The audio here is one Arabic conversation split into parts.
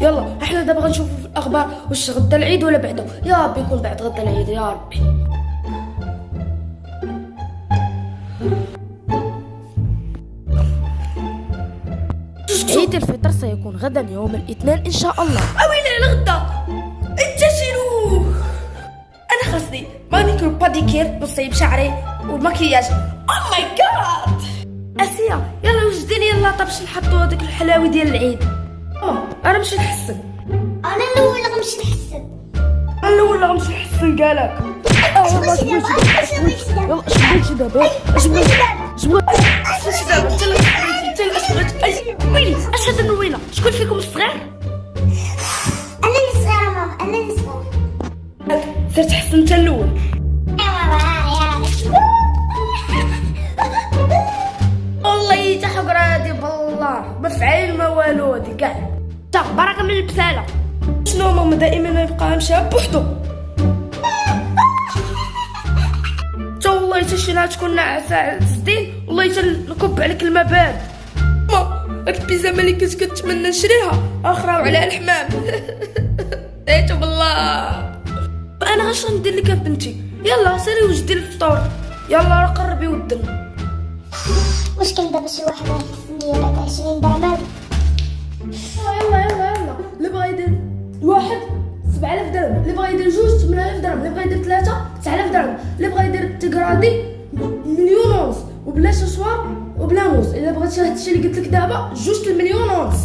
يلا إحنا دابا غنشوفوا في الأخبار واش غدا العيد ولا بعده. يا ربي يكون بعد غدا العيد يا ربي. عيد الفطر سيكون غدا يوم الاثنين إن شاء الله. أويلي على غدا شنو؟ أنا خاصني manucure pédicure نصيب شعري والمكياج oh my god أسيا يلا وجدي لي اللاطه باش نحطوا هذيك الحلاوي ديال العيد؟ ماما أنا مش نحسن. أنا الأول غنمشي نحسن. أنا الأول غنمشي نحسن قالك. اش بغيتي دابا اش بغيتي دابا اش بغيتي دابا اش بغيتي اش بغيتي اش دابا اللي بغيتي اش بغيتي ويلي اش هاد شكون فيكم الصغير أنا اللي صغيرة ماما. أنا اللي صغيرة. سير تحسن انت الأول. بالله ما فعل ما والو هادي كاع تا بركه من البسالة. شنو ماما دائما يبقى مشى بوحدو تا والله تا شي نهار تكون ناعسه زدين والله تا نكب عليك الماء بارد ما هاد البيجامه اللي كنت كنتمنى نشريها. أخرى وعلى الحمام. دايتو بالله. أنا اش غندير لك بنتي؟ يلا سيري وجدي الفطور. يلا راه قربي ودنا. واش دابا شي واحد غيحسن ليا بعد 20 درهم يلا يلا يلا. اللي بغا يدير واحد 7000 درهم. اللي بغا يدير جوج 8000 درهم. اللي بغا يدير ثلاثة 9000 درهم. اللي بغا يدير تيغرادي مليون ونص وبلا شوشوار وبلا موس إلا بغيتي هادشي اللي قلت لك دابا جوج المليون ونص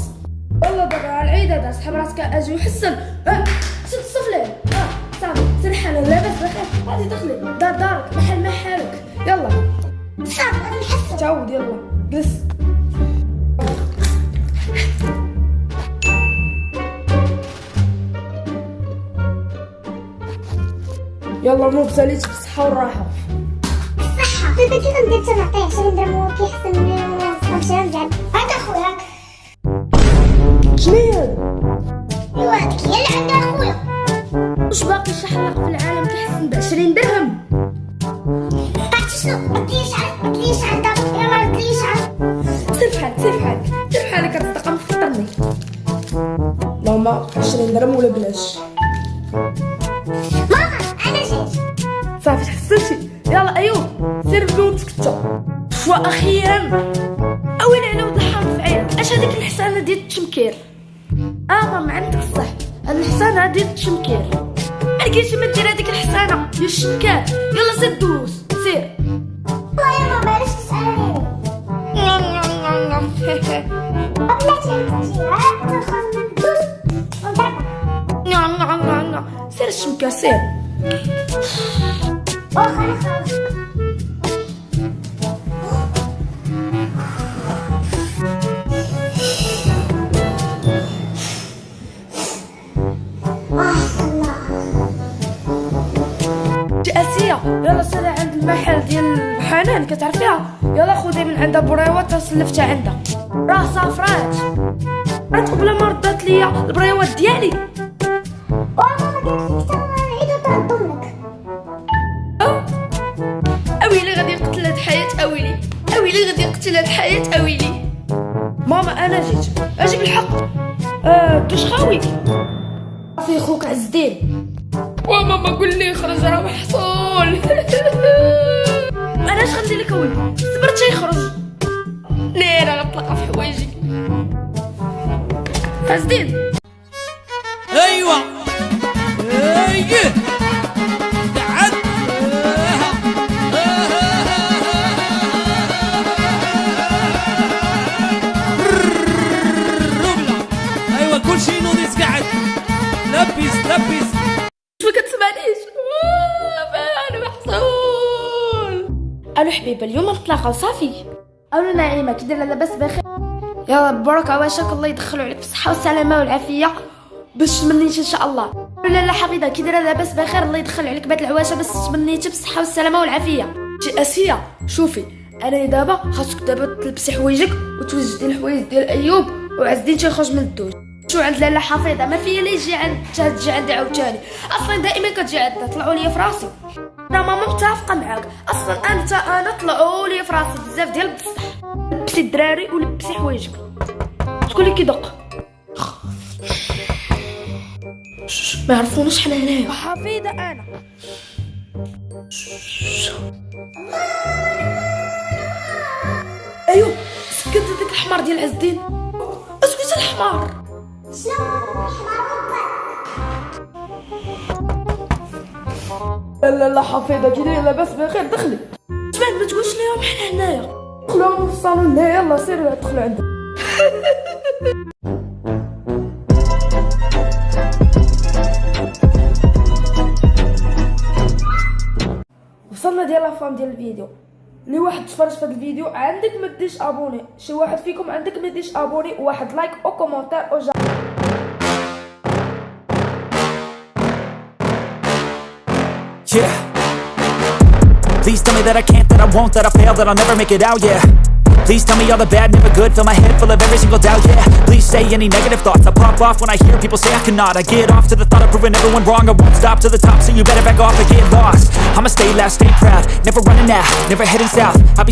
يلا دابا على العيد هذا سحب راسك أجي وحسن. آه شد الصفلين آه صافي. سرحان لاباس بخير. غادي دخلي دار دارك. محل محلك يلا. تعود يلا جلس يلا مو بساليت بالصحة والراحة صحة. في بيتي غندير تنعطيه 20 درهم هو كيحسن نمشي نزعل هذا خوياك شنو؟ ايوا هذيك هي اللي عندها خويا واش باقي شي في العالم كيحسن ب 20 درهم؟ ماما 20 درهم ولا بلاش؟ ماما أنا جيت. صافي تحسنتي. يلا ايوب سير بنوتك انت وأخيرا اويلي على ولد الحرام في عينك أش هذيك الحسانه ديال التشمكير آه ماما عندك الصح هاد الحسانه ديال التشمكير ما لقيتش ما دير هذيك الحسانه ديال الشمكار يلا سير دوز سير. الله جي اسيا يلا سيري عند المحل ديال الحنان كتعرفيها؟ يلا خذي من عندها بريوات تسلفتها عندها. راه صافرات. عاد قبل ما ردات ليا البريوات ديالي. أويلي غادي يقتل هاد الحياة أويلي. ماما أنا جيت. أجي بالحق آه دوش خاوي. في خوك عز الدين وماما قول لي خرج راه محصول. أنا اش غندير لك اولي صبرت تيخرج نيرة غطلقها في حوايجي. عز الدين كل شيء نوريس قاعد؟ لبس لبس. ما كتسمعنيش أنا محصول. ألو حبيبة اليوم نتلاقاو صافي ألو نعيمة كي دايره لاباس بخير. يلا برك عواشك الله يدخلوا عليك بالصحه والسلامه والعافية. باش تمنيتي إن شاء الله. لا لا حفيظه كي دايره لاباس بخير الله يدخل عليك بعد العواشة باش تمنيتي بالصحه والسلامه والعافية. جي أسيا شوفي أنا دابا خاصك دابا تلبسي حوايجك وتوجدي الحوايج ديال أيوب وعز الدين تيخرج من الدوش. شو عند لاله حفيظة؟ ما فيا لا يجي عند تجي عندي عاوتاني أصلا دائما كتجي عندنا طلعوا لي في راسي. أنا ماما متفقة معاك. أصلا انت أنا طلعوا لي في راسي بزاف ديال بصح لبسي الدراري ولبسي حوايجك. شكون اللي كيدق؟ ما يعرفوناش حنا هنايا. حفيدة أنا. أيوه سكت هذاك الحمار ديال عز الدين أسكت الحمار. لا لا لا حفيظة كي دايره لاباس بخير دخلي. سمعت ما تقولش ليهم حنا هنايا. دخلوا في الصالون لا يلا سيروا دخلوا عندك وصلنا ديال لافام ديال الفيديو. اللي واحد تفرج في هذا الفيديو عندك ما ديش ابوني شي واحد فيكم عندك ما ديش ابوني وواحد لايك أو كومونتير أو جا Yeah. Please tell me that I can't, that I won't, that I fail, that I'll never make it out, yeah. Please tell me all the bad, never good, fill my head full of every single doubt, yeah. Please say any negative thoughts, I pop off when I hear people say I cannot. I get off to the thought of proving everyone wrong, I won't stop to the top, so you better back off and get lost. I'ma stay loud, stay proud, never running out, never heading south. I'll be